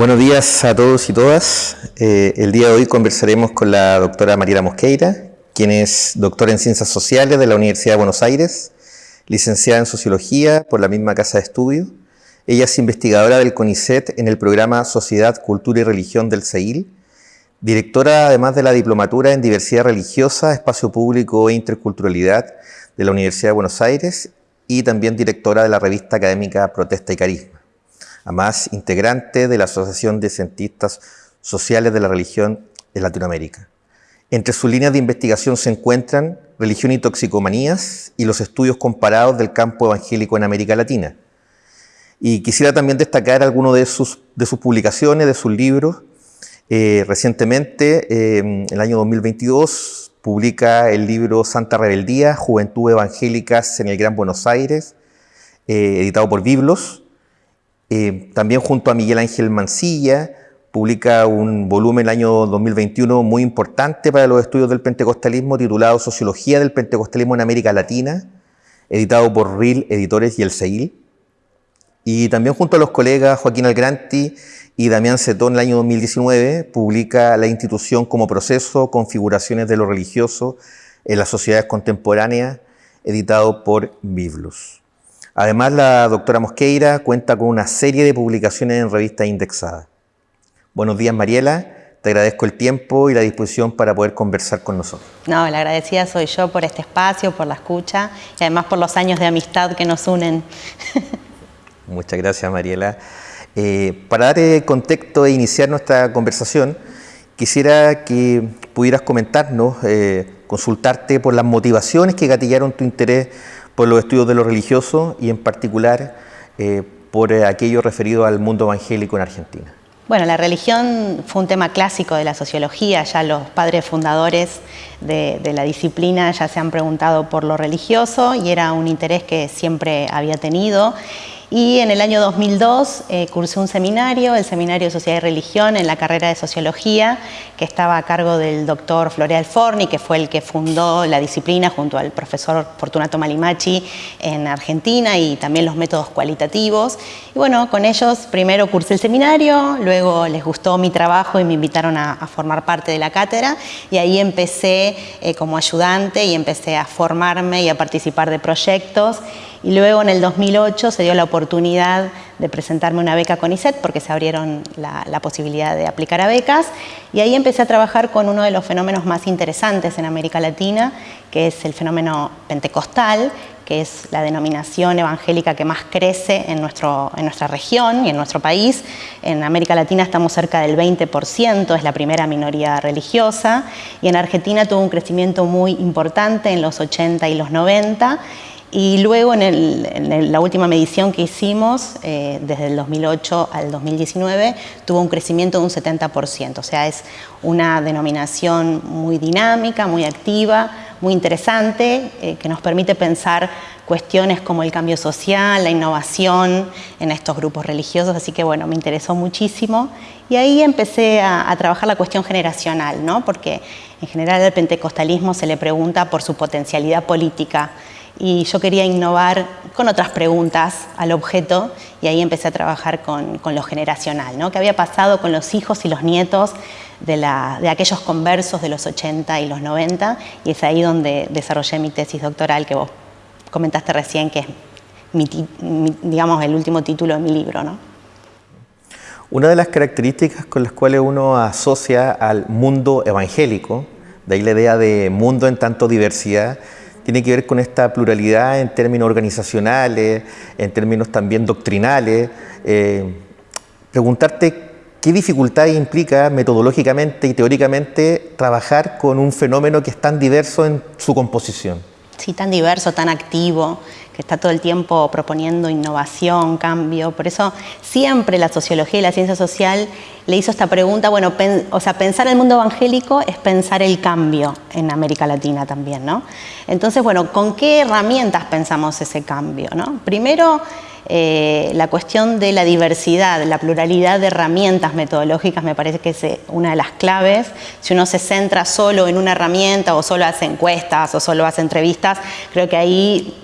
Buenos días a todos y todas. Eh, el día de hoy conversaremos con la doctora Mariela Mosqueira, quien es doctora en Ciencias Sociales de la Universidad de Buenos Aires, licenciada en Sociología por la misma Casa de Estudio. Ella es investigadora del CONICET en el programa Sociedad, Cultura y Religión del CEIL, directora además de la Diplomatura en Diversidad Religiosa, Espacio Público e Interculturalidad de la Universidad de Buenos Aires y también directora de la revista académica Protesta y Carisma además integrante de la Asociación de Cientistas Sociales de la Religión en Latinoamérica. Entre sus líneas de investigación se encuentran religión y toxicomanías y los estudios comparados del campo evangélico en América Latina. Y quisiera también destacar algunas de sus, de sus publicaciones, de sus libros. Eh, recientemente, eh, en el año 2022, publica el libro Santa Rebeldía, Juventud Evangélicas en el Gran Buenos Aires, eh, editado por Biblos. Eh, también junto a Miguel Ángel Mancilla, publica un volumen el año 2021 muy importante para los estudios del pentecostalismo titulado Sociología del Pentecostalismo en América Latina, editado por RIL Editores y el CEIL. Y también junto a los colegas Joaquín Algranti y Damián Cetón, el año 2019, publica La institución como proceso, configuraciones de lo religioso en las sociedades contemporáneas, editado por Biblos. Además, la doctora Mosqueira cuenta con una serie de publicaciones en revistas indexadas. Buenos días, Mariela. Te agradezco el tiempo y la disposición para poder conversar con nosotros. No, la agradecida soy yo por este espacio, por la escucha y además por los años de amistad que nos unen. Muchas gracias, Mariela. Eh, para dar eh, contexto e iniciar nuestra conversación, quisiera que pudieras comentarnos, eh, consultarte por las motivaciones que gatillaron tu interés por los estudios de lo religioso y en particular eh, por aquello referido al mundo evangélico en Argentina. Bueno, la religión fue un tema clásico de la sociología, ya los padres fundadores de, de, la disciplina ya se han preguntado por lo religioso y era un interés que siempre había tenido y en el año 2002 eh, cursé un seminario, el Seminario de Sociedad y Religión, en la carrera de Sociología, que estaba a cargo del doctor Floreal Forni, que fue el que fundó la disciplina junto al profesor Fortunato Malimachi en Argentina y también los métodos cualitativos. Y bueno, con ellos primero cursé el seminario, luego les gustó mi trabajo y me invitaron a, a formar parte de la cátedra y ahí empecé eh, como ayudante y empecé a formarme y a participar de proyectos y luego en el 2008 se dio la oportunidad de presentarme una beca con ISET porque se abrieron la, la, posibilidad de aplicar a becas. Y ahí empecé a trabajar con uno de los fenómenos más interesantes en América Latina, que es el fenómeno pentecostal, que es la denominación evangélica que más crece en, nuestro, en nuestra región y en nuestro país. En América Latina estamos cerca del 20%, es la primera minoría religiosa, y en Argentina tuvo un crecimiento muy importante en los 80 y los 90, y luego en, el, en, la última medición que hicimos, eh, desde el 2008 al 2019, tuvo un crecimiento de un 70%. O sea, es una denominación muy dinámica, muy activa, muy interesante, eh, que nos permite pensar cuestiones como el cambio social, la innovación en estos grupos religiosos. Así que bueno, me interesó muchísimo. Y ahí empecé a, a trabajar la cuestión generacional, ¿no? porque en general al pentecostalismo se le pregunta por su potencialidad política y yo quería innovar con otras preguntas al objeto y ahí empecé a trabajar con, lo generacional, ¿no? ¿Qué había pasado con los hijos y los nietos de, la, de, aquellos conversos de los 80 y los 90? Y es ahí donde desarrollé mi tesis doctoral que vos comentaste recién, que es mi, mi, digamos, el último título de mi libro, ¿no? Una de las características con las cuales uno asocia al mundo evangélico, de ahí la idea de mundo en tanto diversidad, tiene que ver con esta pluralidad en términos organizacionales, en términos también doctrinales. Eh, preguntarte qué dificultad implica metodológicamente y teóricamente trabajar con un fenómeno que es tan diverso en su composición. Sí, tan diverso, tan activo, está todo el tiempo proponiendo innovación, cambio. Por eso siempre la sociología y la ciencia social le hizo esta pregunta, bueno, o sea, pensar el mundo evangélico es pensar el cambio en América Latina también, ¿no? Entonces, bueno, ¿con qué herramientas pensamos ese cambio, no? Primero, eh, la cuestión de la diversidad, la pluralidad de herramientas metodológicas me parece que es eh, una de las claves. Si uno se centra solo en una herramienta o solo hace encuestas o solo hace entrevistas, creo que ahí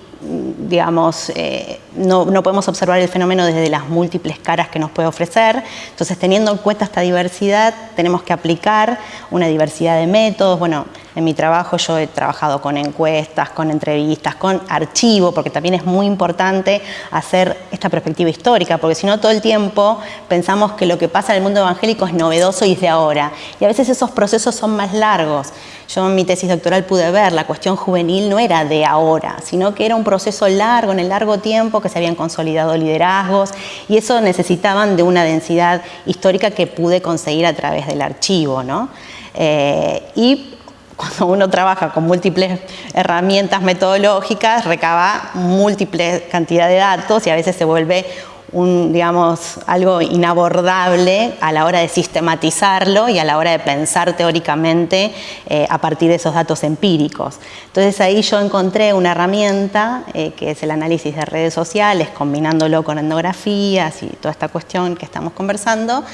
digamos, eh, no, no, podemos observar el fenómeno desde las múltiples caras que nos puede ofrecer. Entonces, teniendo en cuenta esta diversidad, tenemos que aplicar una diversidad de métodos. Bueno, en mi trabajo yo he trabajado con encuestas, con entrevistas, con archivo, porque también es muy importante hacer esta perspectiva histórica, porque si no todo el tiempo pensamos que lo que pasa en el mundo evangélico es novedoso y es de ahora. Y a veces esos procesos son más largos. Yo en mi tesis doctoral pude ver, la cuestión juvenil no era de ahora, sino que era un proceso largo, en el largo tiempo, que se habían consolidado liderazgos y eso necesitaban de una densidad histórica que pude conseguir a través del archivo. ¿no? Eh, y cuando uno trabaja con múltiples herramientas metodológicas, recaba múltiples cantidad de datos y a veces se vuelve un, digamos, algo inabordable a la hora de sistematizarlo y a la hora de pensar teóricamente eh, a partir de esos datos empíricos. Entonces ahí yo encontré una herramienta eh, que es el análisis de redes sociales, combinándolo con etnografías y toda esta cuestión que estamos conversando,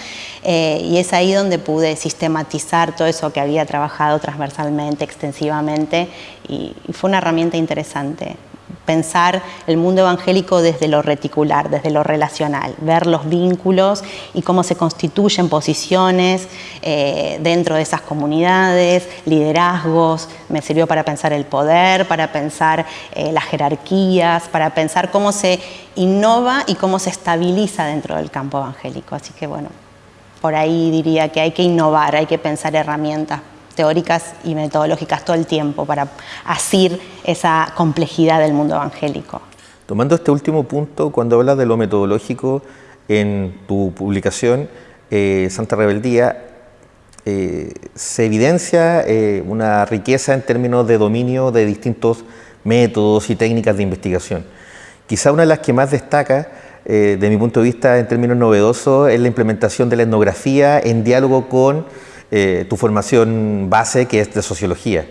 eh, y es ahí donde pude sistematizar todo eso que había trabajado transversalmente, extensivamente, y fue una herramienta interesante pensar el mundo evangélico desde lo reticular, desde lo relacional, ver los vínculos y cómo se constituyen posiciones eh, dentro de esas comunidades, liderazgos, me sirvió para pensar el poder, para pensar eh, las jerarquías, para pensar cómo se innova y cómo se estabiliza dentro del campo evangélico. Así que bueno, por ahí diría que hay que innovar, hay que pensar herramientas teóricas y metodológicas todo el tiempo para asir esa complejidad del mundo evangélico. Tomando este último punto, cuando hablas de lo metodológico en tu publicación, eh, Santa Rebeldía, eh, se evidencia eh, una riqueza en términos de dominio de distintos métodos y técnicas de investigación. Quizá una de las que más destaca, de mi punto de vista, en términos novedosos, es la implementación de la etnografía en diálogo con eh, tu formación base, que es de sociología.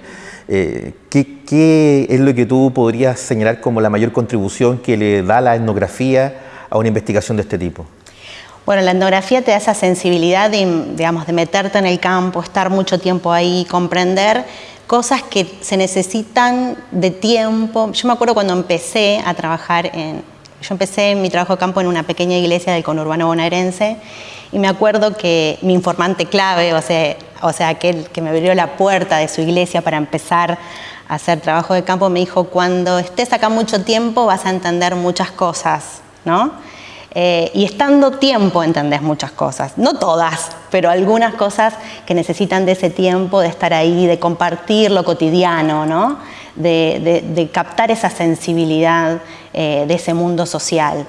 Eh, ¿qué, es lo que tú podrías señalar como la mayor contribución que le da la etnografía a una investigación de este tipo? Bueno, la etnografía te da esa sensibilidad digamos, de meterte en el campo, estar mucho tiempo ahí, comprender cosas que se necesitan de tiempo. Yo me acuerdo cuando empecé a trabajar en... Yo empecé mi trabajo de campo en una pequeña iglesia del conurbano bonaerense y me acuerdo que mi informante clave, o sea, o sea, aquel que me abrió la puerta de su iglesia para empezar a hacer trabajo de campo, me dijo, cuando estés acá mucho tiempo vas a entender muchas cosas, ¿no? Eh, y estando tiempo entendés muchas cosas, no todas, pero algunas cosas que necesitan de ese tiempo, de estar ahí, de compartir lo cotidiano, ¿no? de, captar esa sensibilidad eh, de ese mundo social.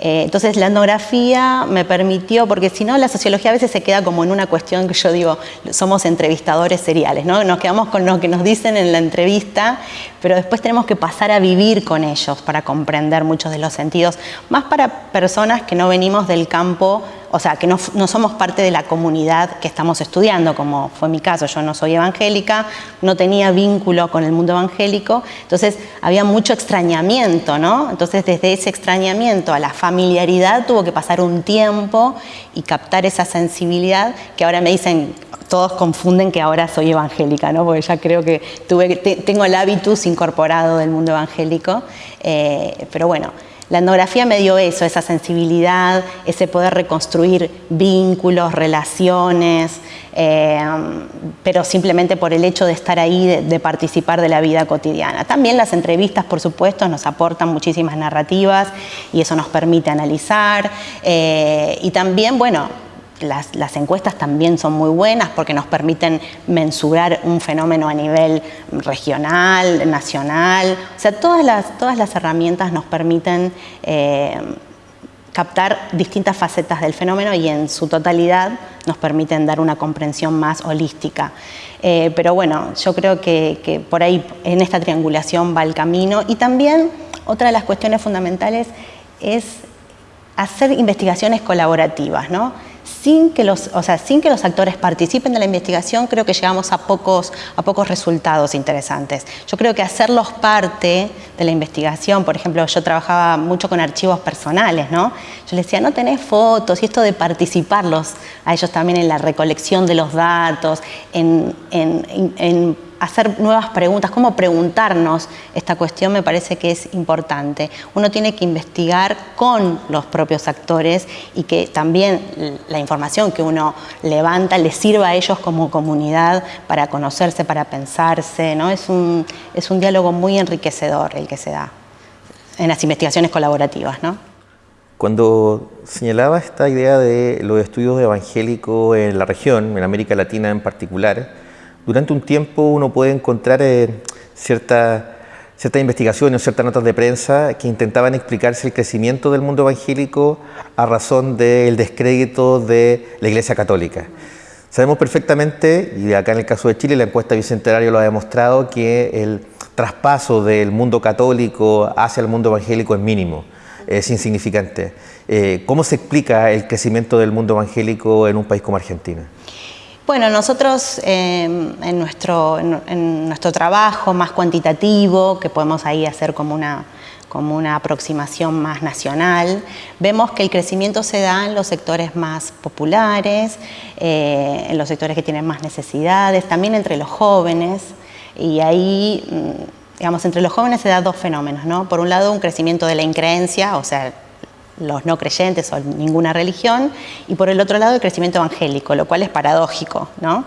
Eh, entonces la etnografía me permitió, porque si no la sociología a veces se queda como en una cuestión que yo digo, somos entrevistadores seriales, ¿no? Nos quedamos con lo que nos dicen en la entrevista, pero después tenemos que pasar a vivir con ellos para comprender muchos de los sentidos, más para personas que no venimos del campo o sea, que no, somos parte de la comunidad que estamos estudiando, como fue mi caso, yo no soy evangélica, no tenía vínculo con el mundo evangélico, entonces había mucho extrañamiento, ¿no? Entonces desde ese extrañamiento a la familiaridad tuvo que pasar un tiempo y captar esa sensibilidad que ahora me dicen, todos confunden que ahora soy evangélica, ¿no? porque ya creo que tuve, tengo el hábitus incorporado del mundo evangélico, eh, pero bueno, la etnografía me dio eso, esa sensibilidad, ese poder reconstruir vínculos, relaciones, eh, pero simplemente por el hecho de estar ahí, de, participar de la vida cotidiana. También las entrevistas, por supuesto, nos aportan muchísimas narrativas y eso nos permite analizar. Eh, y también, bueno, las, encuestas también son muy buenas porque nos permiten mensurar un fenómeno a nivel regional, nacional. O sea, todas las, todas las herramientas nos permiten eh, captar distintas facetas del fenómeno y en su totalidad nos permiten dar una comprensión más holística. Eh, pero bueno, yo creo que, que por ahí en esta triangulación va el camino y también otra de las cuestiones fundamentales es hacer investigaciones colaborativas, ¿no? Sin que, los, o sea, sin que los actores participen de la investigación, creo que llegamos a pocos, a pocos resultados interesantes. Yo creo que hacerlos parte de la investigación, por ejemplo, yo trabajaba mucho con archivos personales, ¿no? Yo les decía, no tenés fotos, y esto de participarlos a ellos también en la recolección de los datos, en, en hacer nuevas preguntas, cómo preguntarnos esta cuestión me parece que es importante. Uno tiene que investigar con los propios actores y que también la información que uno levanta les sirva a ellos como comunidad para conocerse, para pensarse. ¿no? Es, un, es un diálogo muy enriquecedor el que se da en las investigaciones colaborativas. Cuando señalaba esta idea de los estudios evangélicos en la región, en América Latina en particular, durante un tiempo uno puede encontrar eh, ciertas investigaciones o ciertas notas de prensa que intentaban explicarse el crecimiento del mundo evangélico a razón del descrédito de la Iglesia Católica. Sabemos perfectamente, y acá en el caso de Chile la encuesta bicentenario lo ha demostrado, que el traspaso del mundo católico hacia el mundo evangélico es mínimo, es insignificante. Eh, ¿Cómo se explica el crecimiento del mundo evangélico en un país como Argentina? Bueno, nosotros em, en, nuestro, en, nuestro trabajo más cuantitativo, que podemos ahí hacer como una, como una aproximación más nacional, vemos que el crecimiento se da en los sectores más populares, eh, en los sectores que tienen más necesidades, también entre los jóvenes, y ahí, mm, digamos, entre los jóvenes se da dos fenómenos, ¿no? Por un lado, un crecimiento de la increencia, o sea, los no creyentes o ninguna religión, y por el otro lado el crecimiento evangélico, lo cual es paradójico, ¿no?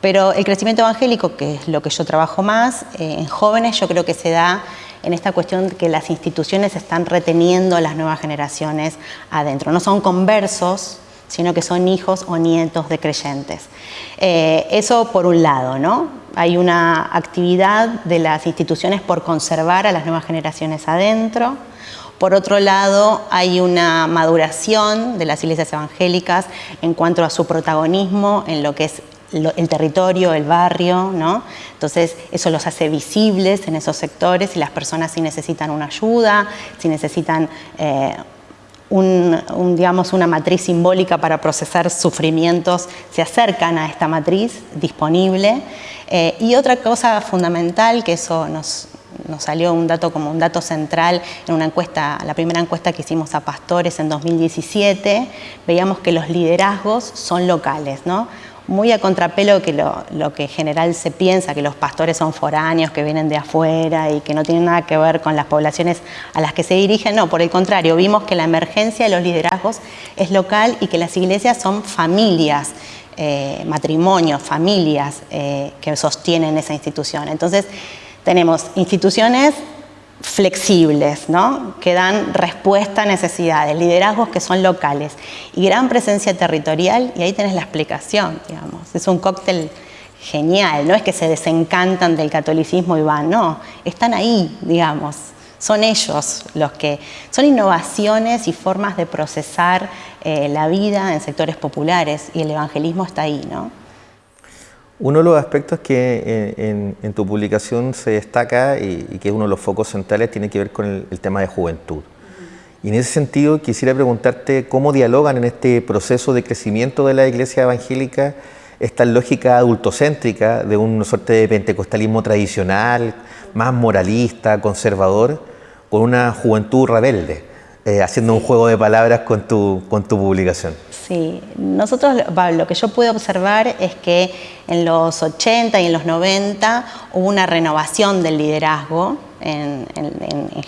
Pero el crecimiento evangélico, que es lo que yo trabajo más, eh, en jóvenes yo creo que se da en esta cuestión que las instituciones están reteniendo a las nuevas generaciones adentro. No son conversos, sino que son hijos o nietos de creyentes. Eh, eso por un lado, ¿no? Hay una actividad de las instituciones por conservar a las nuevas generaciones adentro. Por otro lado, hay una maduración de las iglesias evangélicas en cuanto a su protagonismo en lo que es el territorio, el barrio, ¿no? Entonces eso los hace visibles en esos sectores y las personas si necesitan una ayuda, si necesitan eh, una matriz simbólica para procesar sufrimientos, se acercan a esta matriz disponible. Eh, y otra cosa fundamental, que eso nos, nos salió un dato como un dato central en una encuesta, la primera encuesta que hicimos a pastores en 2017, veíamos que los liderazgos son locales, ¿no? Muy a contrapelo que lo, que en general se piensa, que los pastores son foráneos, que vienen de afuera y que no tienen nada que ver con las poblaciones a las que se dirigen. No, por el contrario, vimos que la emergencia de los liderazgos es local y que las iglesias son familias, eh, matrimonios, familias eh, que sostienen esa institución. Entonces, tenemos instituciones flexibles, ¿no? que dan respuesta a necesidades, liderazgos que son locales y gran presencia territorial, y ahí tenés la explicación, digamos. Es un cóctel genial, no es que se desencantan del catolicismo y van, no, están ahí, digamos. Son ellos los que, son innovaciones y formas de procesar eh, la vida en sectores populares y el evangelismo está ahí, ¿no? Uno de los aspectos que en, tu publicación se destaca y, que es uno de los focos centrales tiene que ver con el, tema de juventud. Y en ese sentido quisiera preguntarte cómo dialogan en este proceso de crecimiento de la iglesia evangélica esta lógica adultocéntrica de una suerte de pentecostalismo tradicional, más moralista, conservador, con una juventud rebelde, eh, haciendo un juego de palabras con tu, con tu publicación. Sí, nosotros lo que yo pude observar es que en los 80 y en los 90 hubo una renovación del liderazgo en,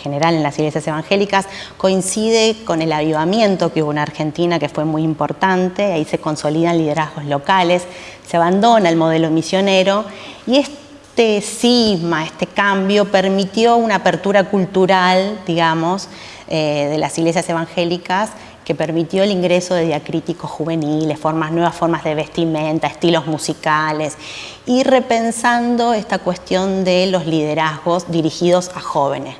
general en las iglesias evangélicas, coincide con el avivamiento que hubo en Argentina, que fue muy importante, ahí se consolidan liderazgos locales, se abandona el modelo misionero y este cisma, este cambio permitió una apertura cultural, digamos, eh, de las iglesias evangélicas que permitió el ingreso de diacríticos juveniles, formas, nuevas formas de vestimenta, estilos musicales y repensando esta cuestión de los liderazgos dirigidos a jóvenes.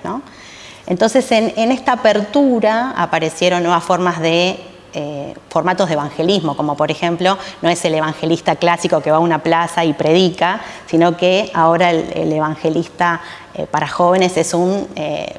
Entonces, en, esta apertura aparecieron nuevas formas de eh, formatos de evangelismo, como por ejemplo, no es el evangelista clásico que va a una plaza y predica, sino que ahora el, evangelista eh, para jóvenes es un eh,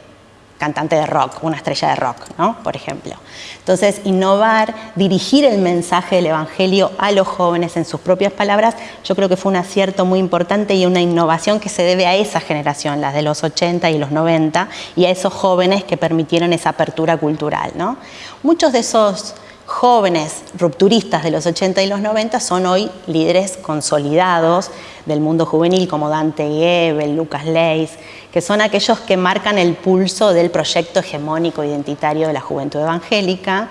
cantante de rock, una estrella de rock, ¿no? por ejemplo. Entonces, innovar, dirigir el mensaje del Evangelio a los jóvenes en sus propias palabras, yo creo que fue un acierto muy importante y una innovación que se debe a esa generación, las de los 80 y los 90, y a esos jóvenes que permitieron esa apertura cultural. ¿no? Muchos de esos jóvenes rupturistas de los 80 y los 90 son hoy líderes consolidados del mundo juvenil como Dante Gebel, Lucas Leis, que son aquellos que marcan el pulso del proyecto hegemónico identitario de la juventud evangélica,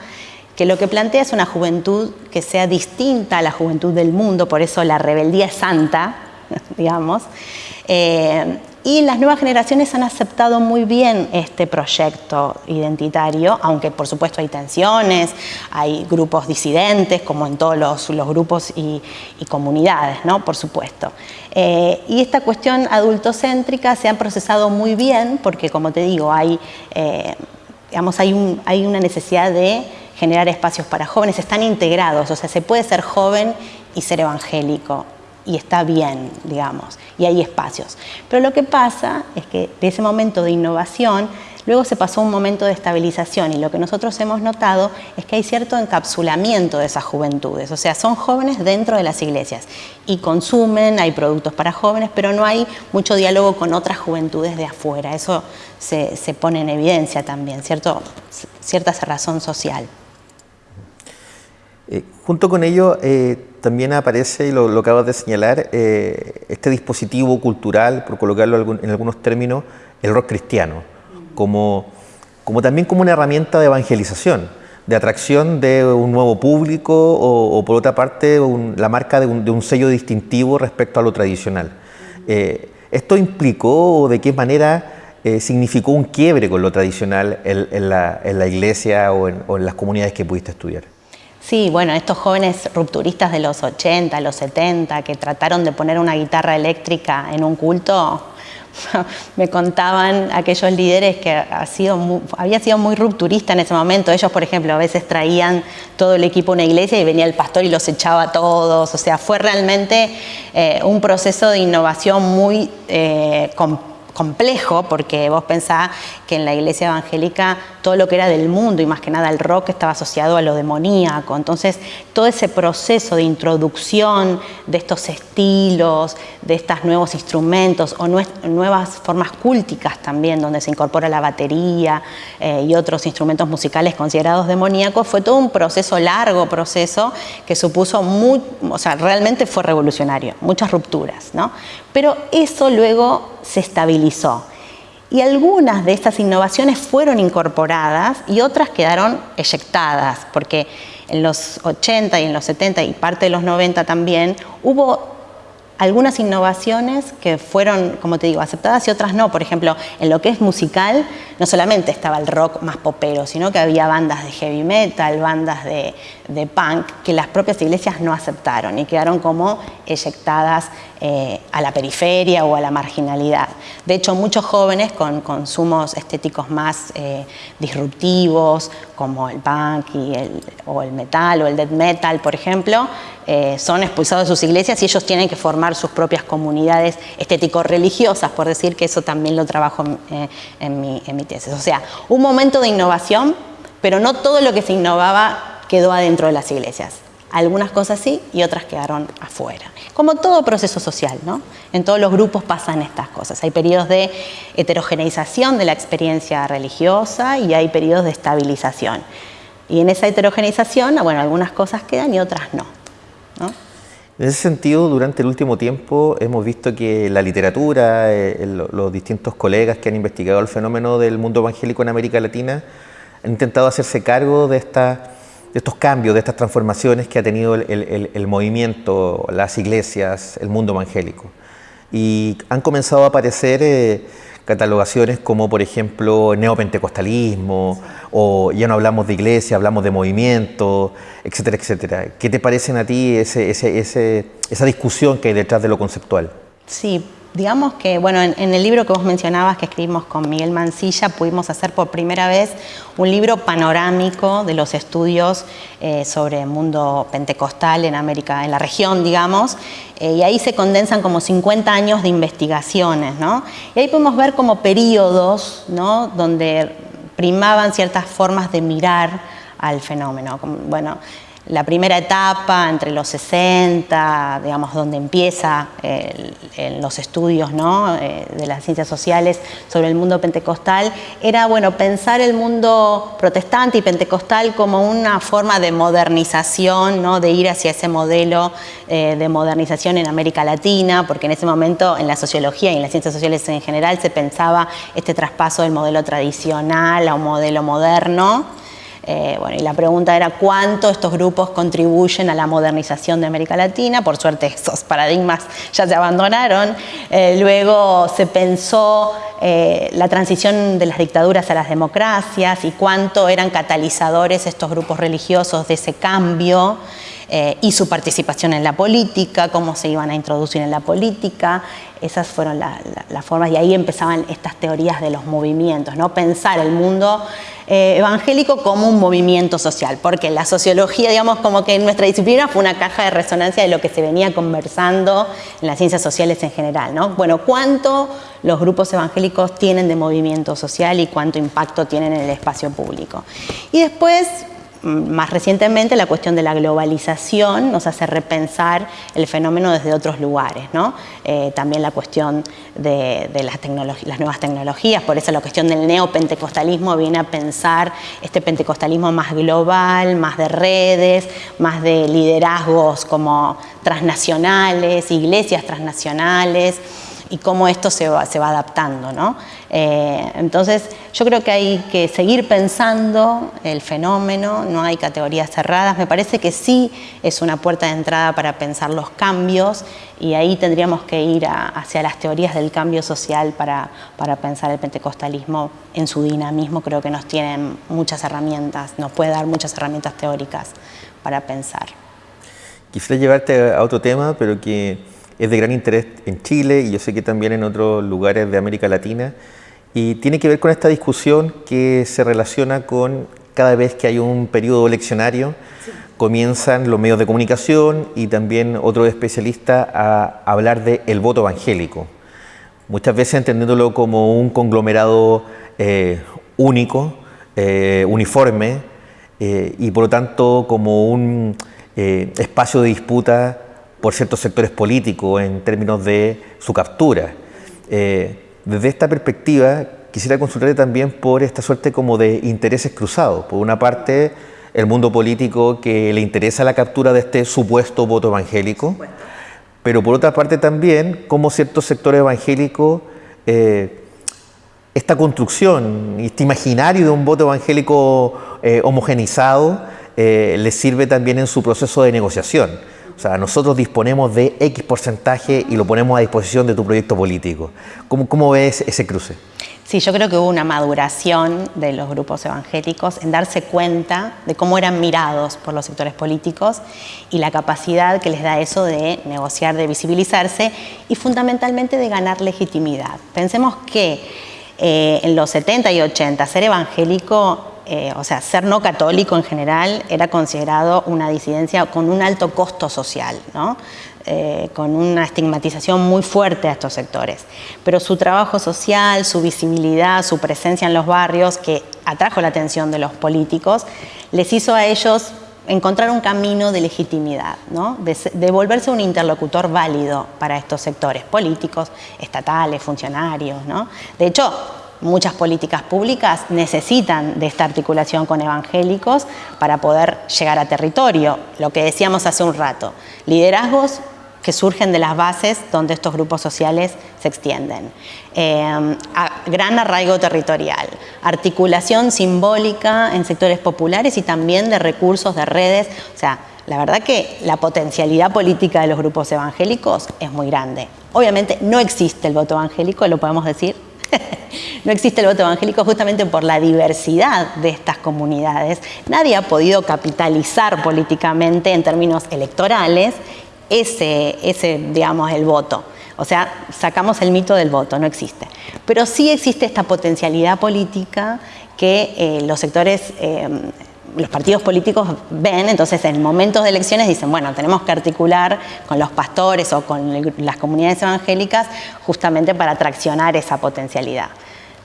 que lo que plantea es una juventud que sea distinta a la juventud del mundo, por eso la rebeldía es santa, digamos, eh, y las nuevas generaciones han aceptado muy bien este proyecto identitario, aunque por supuesto hay tensiones, hay grupos disidentes, como en todos los, grupos y, comunidades, ¿no? por supuesto. Eh, y esta cuestión adultocéntrica se ha procesado muy bien, porque como te digo, hay, eh, hay una necesidad de generar espacios para jóvenes, están integrados, o sea, se puede ser joven y ser evangélico y está bien, digamos, y hay espacios. Pero lo que pasa es que de ese momento de innovación, luego se pasó un momento de estabilización y lo que nosotros hemos notado es que hay cierto encapsulamiento de esas juventudes, o sea, son jóvenes dentro de las iglesias y consumen, hay productos para jóvenes, pero no hay mucho diálogo con otras juventudes de afuera, eso se, pone en evidencia también, ¿cierto? cierta cerrazón social. Eh, junto con ello, eh, también aparece, y lo, acabas de señalar, eh, este dispositivo cultural, por colocarlo en algunos términos, el rock cristiano, como, también como una herramienta de evangelización, de atracción de un nuevo público o, por otra parte la marca de un, sello distintivo respecto a lo tradicional. ¿Esto implicó o de qué manera significó un quiebre con lo tradicional en, la, en la, iglesia o en, o en las comunidades que pudiste estudiar? Sí, bueno, estos jóvenes rupturistas de los 80, los 70, que trataron de poner una guitarra eléctrica en un culto, me contaban aquellos líderes que había sido muy rupturista en ese momento. Ellos, por ejemplo, a veces traían todo el equipo a una iglesia y venía el pastor y los echaba a todos. O sea, fue realmente eh, un proceso de innovación muy eh, complejo, porque vos pensás que en la iglesia evangélica todo lo que era del mundo y más que nada el rock estaba asociado a lo demoníaco. Entonces, todo ese proceso de introducción de estos estilos, de estos nuevos instrumentos o nuevas formas cúlticas también, donde se incorpora la batería eh, y otros instrumentos musicales considerados demoníacos, fue todo un proceso, largo proceso, que supuso, muy, o sea, realmente fue revolucionario, muchas rupturas, ¿no? Pero eso luego se estabilizó. Y algunas de estas innovaciones fueron incorporadas y otras quedaron eyectadas, porque en los 80 y en los 70 y parte de los 90 también hubo algunas innovaciones que fueron, como te digo, aceptadas y otras no. Por ejemplo, en lo que es musical, no solamente estaba el rock más popero, sino que había bandas de heavy metal, bandas de, punk, que las propias iglesias no aceptaron y quedaron como eyectadas eh, a la periferia o a la marginalidad. De hecho, muchos jóvenes con consumos estéticos más eh, disruptivos, como el punk o el metal o el death metal, por ejemplo, eh, son expulsados de sus iglesias y ellos tienen que formar sus propias comunidades estético-religiosas, por decir que eso también lo trabajo en, mi, en mi tesis. O sea, un momento de innovación, pero no todo lo que se innovaba quedó adentro de las iglesias. Algunas cosas sí y otras quedaron afuera. Como todo proceso social, ¿no? En todos los grupos pasan estas cosas. Hay periodos de heterogeneización de la experiencia religiosa y hay periodos de estabilización. Y en esa heterogeneización, bueno, algunas cosas quedan y otras no. En ese sentido, durante el último tiempo hemos visto que la literatura, eh, los distintos colegas que han investigado el fenómeno del mundo evangélico en América Latina, han intentado hacerse cargo de, estos cambios, de estas transformaciones que ha tenido el, movimiento, las iglesias, el mundo evangélico. Y han comenzado a aparecer eh, catalogaciones como por ejemplo neopentecostalismo o ya no hablamos de iglesia, hablamos de movimiento, etcétera, etcétera. ¿Qué te parecen a ti ese, esa discusión que hay detrás de lo conceptual? Sí, digamos que, bueno, en, el libro que vos mencionabas que escribimos con Miguel Mancilla, pudimos hacer por primera vez un libro panorámico de los estudios eh, sobre el mundo pentecostal en América, en la región, digamos, eh, y ahí se condensan como 50 años de investigaciones, ¿no? Y ahí podemos ver como periodos, ¿no? Donde primaban ciertas formas de mirar al fenómeno. Bueno, la primera etapa entre los 60, digamos, donde empieza los estudios ¿no? Eh, de las ciencias sociales sobre el mundo pentecostal, era bueno, pensar el mundo protestante y pentecostal como una forma de modernización, ¿no? de ir hacia ese modelo eh, de modernización en América Latina, porque en ese momento en la sociología y en las ciencias sociales en general se pensaba este traspaso del modelo tradicional a un modelo moderno. Eh, bueno, y la pregunta era cuánto estos grupos contribuyen a la modernización de América Latina. Por suerte esos paradigmas ya se abandonaron. Eh, luego se pensó eh, la transición de las dictaduras a las democracias y cuánto eran catalizadores estos grupos religiosos de ese cambio. y su participación en la política, cómo se iban a introducir en la política. Esas fueron las formas y ahí empezaban estas teorías de los movimientos, ¿no? pensar el mundo eh, evangélico como un movimiento social, porque la sociología, digamos, como que en nuestra disciplina fue una caja de resonancia de lo que se venía conversando en las ciencias sociales en general. ¿no? Bueno, ¿cuánto los grupos evangélicos tienen de movimiento social y cuánto impacto tienen en el espacio público? Y después más recientemente la cuestión de la globalización nos hace repensar el fenómeno desde otros lugares, ¿no? Eh, también la cuestión de, las, las, nuevas tecnologías, por eso la cuestión del neopentecostalismo viene a pensar este pentecostalismo más global, más de redes, más de liderazgos como transnacionales, iglesias transnacionales, y cómo esto se va, se va adaptando. ¿no? Eh, entonces, yo creo que hay que seguir pensando el fenómeno, no hay categorías cerradas, me parece que sí es una puerta de entrada para pensar los cambios y ahí tendríamos que ir hacia las teorías del cambio social para, para pensar el pentecostalismo en su dinamismo, creo que nos tienen muchas herramientas, nos puede dar muchas herramientas teóricas para pensar. Quisiera llevarte a otro tema, pero que es de gran interés en Chile y yo sé que también en otros lugares de América Latina. Y tiene que ver con esta discusión que se relaciona con cada vez que hay un periodo eleccionario comienzan los medios de comunicación y también otros especialistas a hablar del el voto evangélico, muchas veces entendiéndolo como un conglomerado eh, único, eh, uniforme eh, y por lo tanto como un espacio de disputa por ciertos sectores políticos en términos de su captura. Eh, desde esta perspectiva, quisiera consultarle también por esta suerte como de intereses cruzados. Por una parte, el mundo político que le interesa la captura de este supuesto voto evangélico, pero por otra parte también cómo ciertos sectores evangélicos, eh, esta construcción, este imaginario de un voto evangélico eh, homogenizado, les sirve también en su proceso de negociación. O sea, nosotros disponemos de X porcentaje y lo ponemos a disposición de tu proyecto político. ¿Cómo, ves ese cruce? Sí, yo creo que hubo una maduración de los grupos evangélicos en darse cuenta de cómo eran mirados por los sectores políticos y la capacidad que les da eso de negociar, de visibilizarse y fundamentalmente de ganar legitimidad. Pensemos que eh, en los 70 y 80 ser evangélico eh, o sea, ser no católico en general era considerado una disidencia con un alto costo social, eh, con una estigmatización muy fuerte a estos sectores. Pero su trabajo social, su visibilidad, su presencia en los barrios, que atrajo la atención de los políticos, les hizo a ellos encontrar un camino de legitimidad, de, de, volverse un interlocutor válido para estos sectores políticos, estatales, funcionarios. ¿no? De hecho, muchas políticas públicas necesitan de esta articulación con evangélicos para poder llegar a territorio, lo que decíamos hace un rato, liderazgos que surgen de las bases donde estos grupos sociales se extienden. Eh, gran arraigo territorial, articulación simbólica en sectores populares y también de recursos, de redes, o sea, la verdad que la potencialidad política de los grupos evangélicos es muy grande. Obviamente no existe el voto evangélico, lo podemos decir no existe el voto evangélico justamente por la diversidad de estas comunidades. Nadie ha podido capitalizar políticamente en términos electorales ese, ese digamos, el voto. O sea, sacamos el mito del voto, no existe. Pero sí existe esta potencialidad política que eh, los sectores eh, los partidos políticos ven, entonces en momentos de elecciones dicen, bueno, tenemos que articular con los pastores o con las comunidades evangélicas justamente para traccionar esa potencialidad.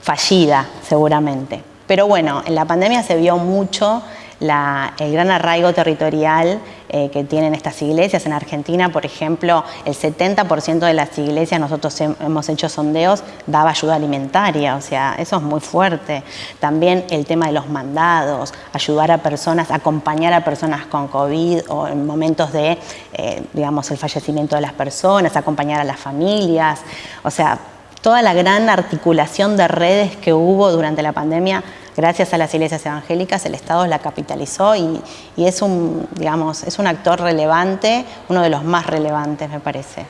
Fallida, seguramente. Pero bueno, en la pandemia se vio mucho el gran arraigo territorial eh, que tienen estas iglesias. En Argentina, por ejemplo, el 70% de las iglesias, nosotros hemos hecho sondeos, daba ayuda alimentaria, o sea, eso es muy fuerte. También el tema de los mandados, ayudar a personas, acompañar a personas con COVID o en momentos de, eh, digamos, el fallecimiento de las personas, acompañar a las familias, o sea, toda la gran articulación de redes que hubo durante la pandemia gracias a las iglesias evangélicas, el Estado la capitalizó y, es, un, digamos, es un actor relevante, uno de los más relevantes, me parece.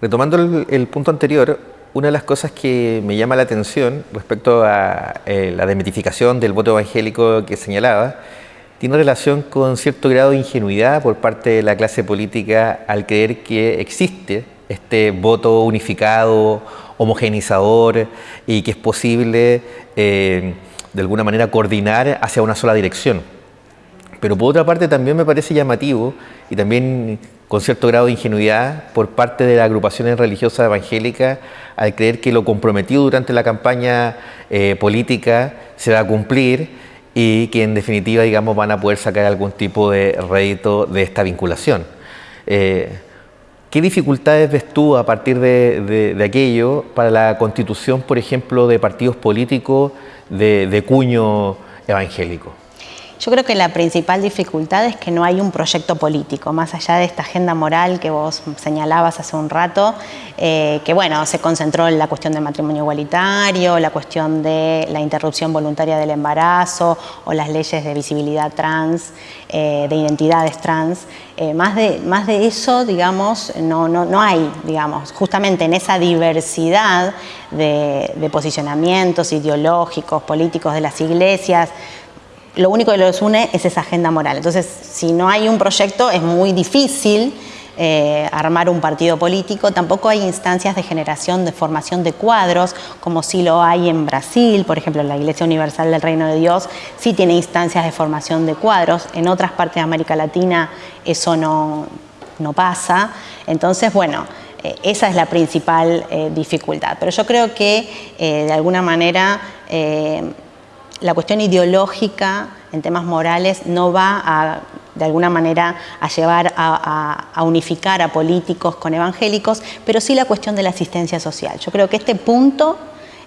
Retomando el, punto anterior, una de las cosas que me llama la atención respecto a eh, la demitificación del voto evangélico que señalaba, tiene relación con cierto grado de ingenuidad por parte de la clase política al creer que existe este voto unificado, homogenizador y que es posible eh, de alguna manera coordinar hacia una sola dirección. Pero por otra parte también me parece llamativo y también con cierto grado de ingenuidad por parte de las agrupaciones religiosas evangélicas al creer que lo comprometido durante la campaña eh, política se va a cumplir y que en definitiva digamos, van a poder sacar algún tipo de rédito de esta vinculación. Eh, ¿Qué dificultades ves tú a partir de, aquello para la constitución, por ejemplo, de partidos políticos de cuño evangélico? Yo creo que la principal dificultad es que no hay un proyecto político, más allá de esta agenda moral que vos señalabas hace un rato, eh, que bueno, se concentró en la cuestión del matrimonio igualitario, la cuestión de la interrupción voluntaria del embarazo o las leyes de visibilidad trans, eh, de identidades trans. Eh, más, de, más de eso, digamos, no, no, no hay, digamos, justamente en esa diversidad de, de posicionamientos ideológicos, políticos de las iglesias, lo único que los une es esa agenda moral. Entonces, si no hay un proyecto, es muy difícil eh, armar un partido político. Tampoco hay instancias de generación, de formación de cuadros, como sí lo hay en Brasil, por ejemplo, la Iglesia Universal del Reino de Dios sí tiene instancias de formación de cuadros. En otras partes de América Latina eso no, no pasa. Entonces, bueno, eh, esa es la principal eh, dificultad. Pero yo creo que, de alguna manera, la cuestión ideológica en temas morales no va a, de alguna manera, a llevar a, unificar a políticos con evangélicos, pero sí la cuestión de la asistencia social. Yo creo que este punto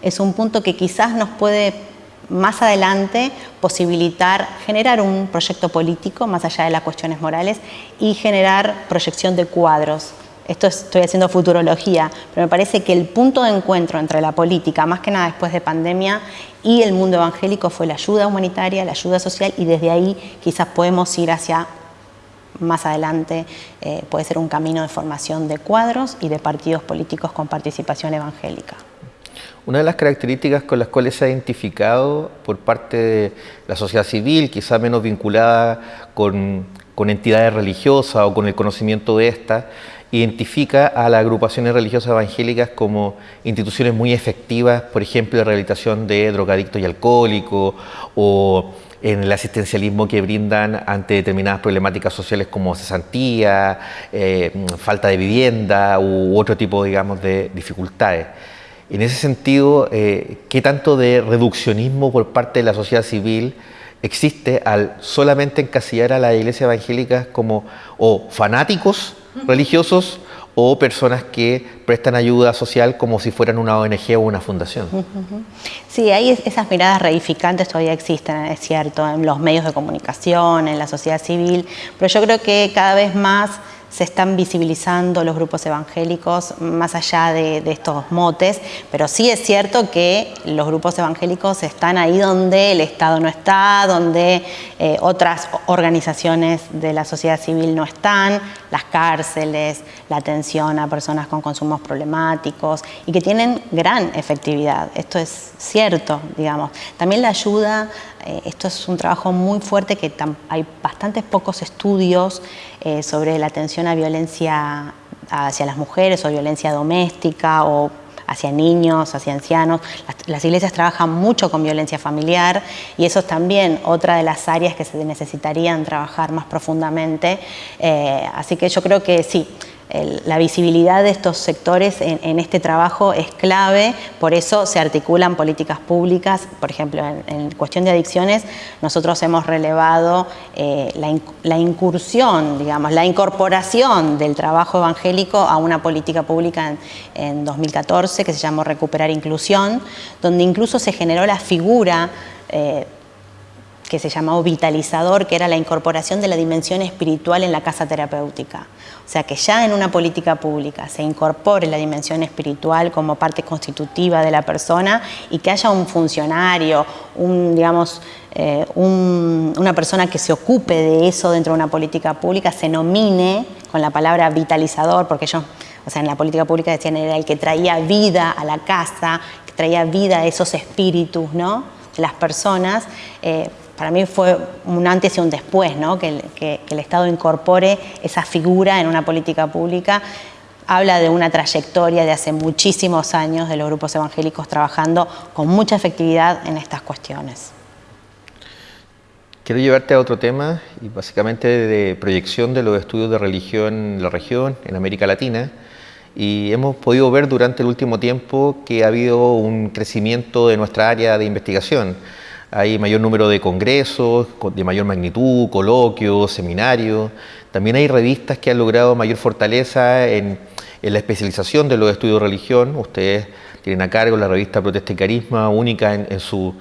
es un punto que quizás nos puede más adelante posibilitar generar un proyecto político más allá de las cuestiones morales y generar proyección de cuadros esto estoy haciendo futurología, pero me parece que el punto de encuentro entre la política, más que nada después de pandemia, y el mundo evangélico fue la ayuda humanitaria, la ayuda social, y desde ahí quizás podemos ir hacia más adelante, eh, puede ser un camino de formación de cuadros y de partidos políticos con participación evangélica. Una de las características con las cuales se ha identificado por parte de la sociedad civil, quizá menos vinculada con, entidades religiosas o con el conocimiento de estas, identifica a las agrupaciones religiosas evangélicas como instituciones muy efectivas, por ejemplo, de rehabilitación de drogadictos y alcohólicos o en el asistencialismo que brindan ante determinadas problemáticas sociales como cesantía, eh, falta de vivienda u otro tipo, digamos, de dificultades. En ese sentido, eh, ¿qué tanto de reduccionismo por parte de la sociedad civil existe al solamente encasillar a las iglesias evangélicas como o fanáticos religiosos o personas que prestan ayuda social como si fueran una ONG o una fundación. Sí, ahí esas miradas reificantes todavía existen, es cierto, en los medios de comunicación, en la sociedad civil, pero yo creo que cada vez más se están visibilizando los grupos evangélicos más allá de, estos motes, pero sí es cierto que los grupos evangélicos están ahí donde el Estado no está, donde eh, otras organizaciones de la sociedad civil no están, las cárceles, la atención a personas con consumos problemáticos y que tienen gran efectividad. Esto es cierto, digamos. También la ayuda esto es un trabajo muy fuerte que hay bastantes pocos estudios eh, sobre la atención a violencia hacia las mujeres o violencia doméstica o hacia niños, hacia ancianos. Las, iglesias trabajan mucho con violencia familiar y eso es también otra de las áreas que se necesitarían trabajar más profundamente. Eh, así que yo creo que sí, la visibilidad de estos sectores en, este trabajo es clave, por eso se articulan políticas públicas, por ejemplo, en, cuestión de adicciones, nosotros hemos relevado eh, la, incursión, digamos, la incorporación del trabajo evangélico a una política pública en, 2014 que se llamó Recuperar Inclusión, donde incluso se generó la figura eh, que se llamó vitalizador, que era la incorporación de la dimensión espiritual en la casa terapéutica. O sea, que ya en una política pública se incorpore la dimensión espiritual como parte constitutiva de la persona y que haya un funcionario, un, digamos, eh, una persona que se ocupe de eso dentro de una política pública, se nomine con la palabra vitalizador, porque yo, o sea, en la política pública decían era el que traía vida a la casa, que traía vida a esos espíritus, ¿no? Las personas. Eh, para mí fue un antes y un después, ¿no? que, el Estado incorpore esa figura en una política pública. Habla de una trayectoria de hace muchísimos años de los grupos evangélicos trabajando con mucha efectividad en estas cuestiones. Quiero llevarte a otro tema, y básicamente de proyección de los estudios de religión en la región, en América Latina. Y hemos podido ver durante el último tiempo que ha habido un crecimiento de nuestra área de investigación hay mayor número de congresos de mayor magnitud, coloquios, seminarios. También hay revistas que han logrado mayor fortaleza en, la especialización de los estudios de religión. Ustedes tienen a cargo la revista Protesta y Carisma, única en, su,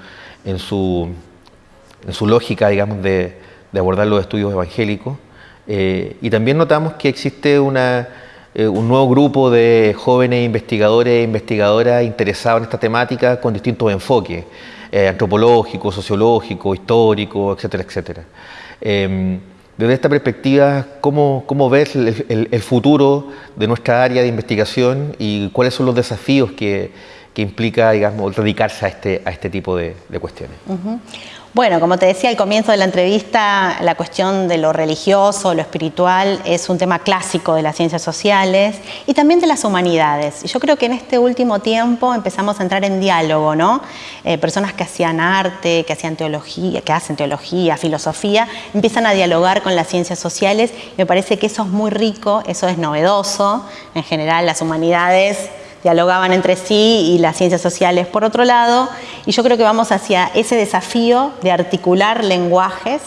lógica, digamos, de, abordar los estudios evangélicos. Eh, y también notamos que existe eh, un nuevo grupo de jóvenes investigadores e investigadoras interesados en esta temática con distintos enfoques. Eh, antropológico, sociológico, histórico, etcétera, etcétera. Em, desde esta perspectiva, ¿cómo, cómo ves el, futuro de nuestra área de investigación y cuáles son los desafíos que, que implica digamos, dedicarse a este, a este tipo de, cuestiones? Bueno, como te decía al comienzo de la entrevista, la cuestión de lo religioso, lo espiritual, es un tema clásico de las ciencias sociales y también de las humanidades. Yo creo que en este último tiempo empezamos a entrar en diálogo, ¿no? Eh, personas que hacían arte, que hacían teología, que hacen teología, filosofía, empiezan a dialogar con las ciencias sociales. Me parece que eso es muy rico, eso es novedoso. En general, las humanidades dialogaban entre sí y las ciencias sociales por otro lado. Y yo creo que vamos hacia ese desafío de articular lenguajes,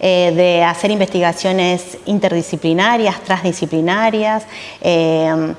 eh, de hacer investigaciones interdisciplinarias, transdisciplinarias. Eh,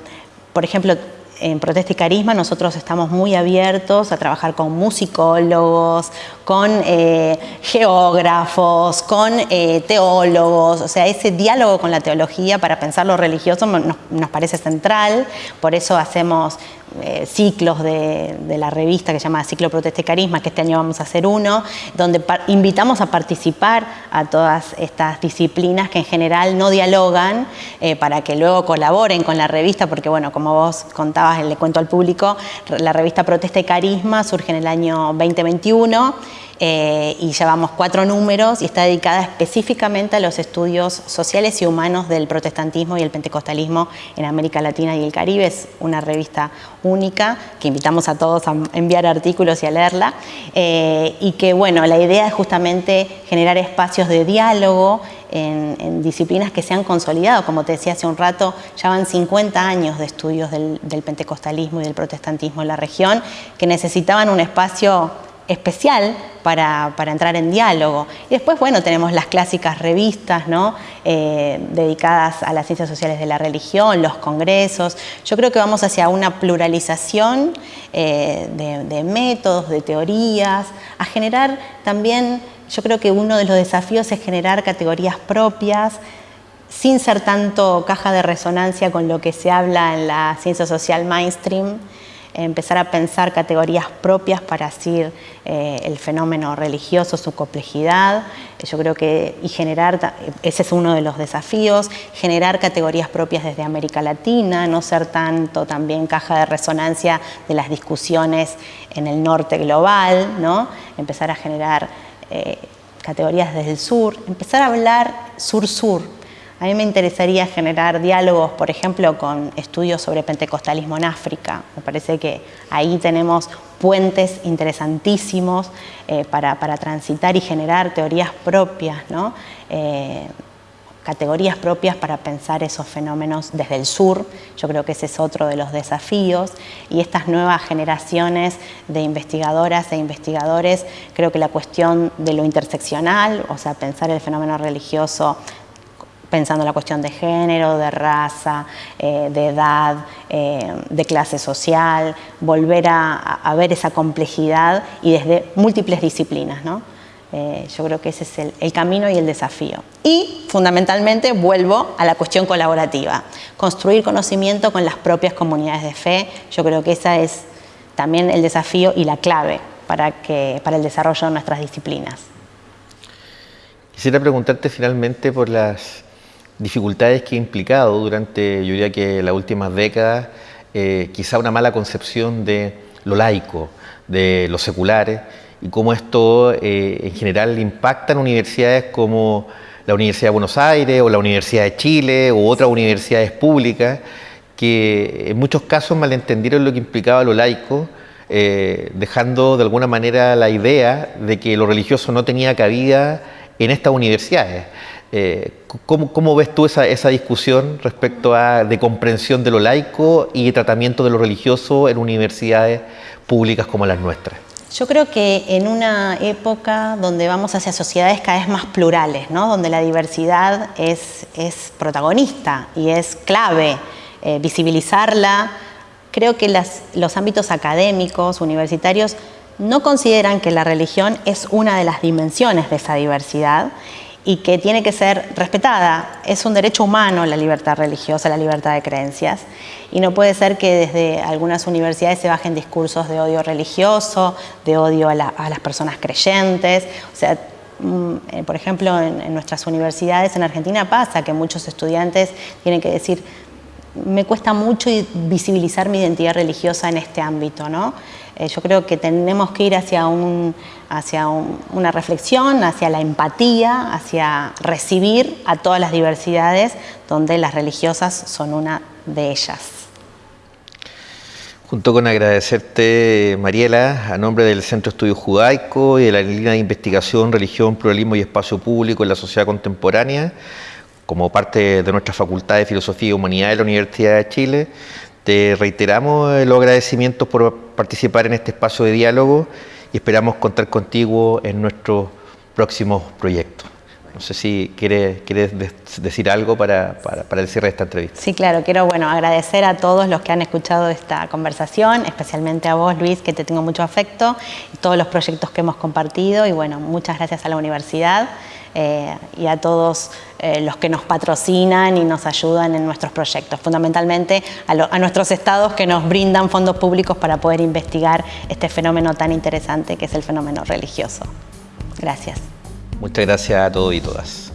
por ejemplo, en Protesta y Carisma nosotros estamos muy abiertos a trabajar con musicólogos, con eh, geógrafos, con eh, teólogos, o sea, ese diálogo con la teología para pensar lo religioso nos, nos parece central, por eso hacemos eh, ciclos de, la revista que se llama Ciclo Protesta y Carisma, que este año vamos a hacer uno, donde invitamos a participar a todas estas disciplinas que en general no dialogan eh, para que luego colaboren con la revista, porque bueno, como vos contabas, le cuento al público, la revista Protesta y Carisma surge en el año 2021 eh, y llevamos cuatro números y está dedicada específicamente a los estudios sociales y humanos del protestantismo y el pentecostalismo en América Latina y el Caribe. Es una revista única que invitamos a todos a enviar artículos y a leerla eh, y que bueno, la idea es justamente generar espacios de diálogo en, disciplinas que se han consolidado, como te decía hace un rato, ya van 50 años de estudios del, del pentecostalismo y del protestantismo en la región, que necesitaban un espacio especial para, entrar en diálogo. Y después, bueno, tenemos las clásicas revistas, ¿no? Eh, dedicadas a las ciencias sociales de la religión, los congresos. Yo creo que vamos hacia una pluralización eh, de, métodos, de teorías, a generar también, yo creo que uno de los desafíos es generar categorías propias, sin ser tanto caja de resonancia con lo que se habla en la ciencia social mainstream, empezar a pensar categorías propias para así eh, el fenómeno religioso, su complejidad. Yo creo que, y generar, ese es uno de los desafíos, generar categorías propias desde América Latina, no ser tanto también caja de resonancia de las discusiones en el norte global, ¿no? empezar a generar eh, categorías desde el sur, empezar a hablar sur-sur, a mí me interesaría generar diálogos, por ejemplo, con estudios sobre pentecostalismo en África. Me parece que ahí tenemos puentes interesantísimos eh, para, transitar y generar teorías propias. ¿no? Eh, categorías propias para pensar esos fenómenos desde el sur. Yo creo que ese es otro de los desafíos. Y estas nuevas generaciones de investigadoras e investigadores, creo que la cuestión de lo interseccional, o sea, pensar el fenómeno religioso pensando la cuestión de género, de raza, eh, de edad, eh, de clase social, volver a, ver esa complejidad y desde múltiples disciplinas. ¿no? Eh, yo creo que ese es el, camino y el desafío. Y fundamentalmente vuelvo a la cuestión colaborativa, construir conocimiento con las propias comunidades de fe. Yo creo que esa es también el desafío y la clave para, que, para el desarrollo de nuestras disciplinas. Quisiera preguntarte finalmente por las dificultades que ha implicado durante, yo diría que las últimas décadas, eh, quizá una mala concepción de lo laico, de lo seculares, y cómo esto eh, en general impacta en universidades como la Universidad de Buenos Aires o la Universidad de Chile u otras universidades públicas que en muchos casos malentendieron lo que implicaba lo laico, eh, dejando de alguna manera la idea de que lo religioso no tenía cabida en estas universidades. Eh, ¿cómo, ves tú esa, discusión respecto a de comprensión de lo laico y tratamiento de lo religioso en universidades públicas como las nuestras? Yo creo que en una época donde vamos hacia sociedades cada vez más plurales, donde la diversidad es, protagonista y es clave eh, visibilizarla, creo que los ámbitos académicos, universitarios, no consideran que la religión es una de las dimensiones de esa diversidad y que tiene que ser respetada. Es un derecho humano la libertad religiosa, la libertad de creencias. Y no puede ser que desde algunas universidades se bajen discursos de odio religioso, de odio a, las personas creyentes. O sea, mm, eh, por ejemplo, en, nuestras universidades en Argentina pasa que muchos estudiantes tienen que decir, me cuesta mucho visibilizar mi identidad religiosa en este ámbito, ¿no? Eh, yo creo que tenemos que ir hacia, un, hacia una reflexión, hacia la empatía, hacia recibir a todas las diversidades, donde las religiosas son una de ellas. Junto con agradecerte, Mariela, a nombre del Centro de Estudios Judaico y de la línea de investigación Religión, Pluralismo y Espacio Público en la Sociedad Contemporánea, como parte de nuestra Facultad de Filosofía y Humanidad de la Universidad de Chile, te reiteramos los agradecimientos por participar en este espacio de diálogo y esperamos contar contigo en nuestros próximos proyectos. No sé si quieres, quieres decir algo para, para, para, el cierre de esta entrevista. Sí, claro. Quiero bueno, agradecer a todos los que han escuchado esta conversación, especialmente a vos, Luis, que te tengo mucho afecto, y todos los proyectos que hemos compartido. Y bueno, muchas gracias a la universidad eh, y a todos eh, los que nos patrocinan y nos ayudan en nuestros proyectos, fundamentalmente a, nuestros estados que nos brindan fondos públicos para poder investigar este fenómeno tan interesante que es el fenómeno religioso. Gracias. Muchas gracias a todos y todas.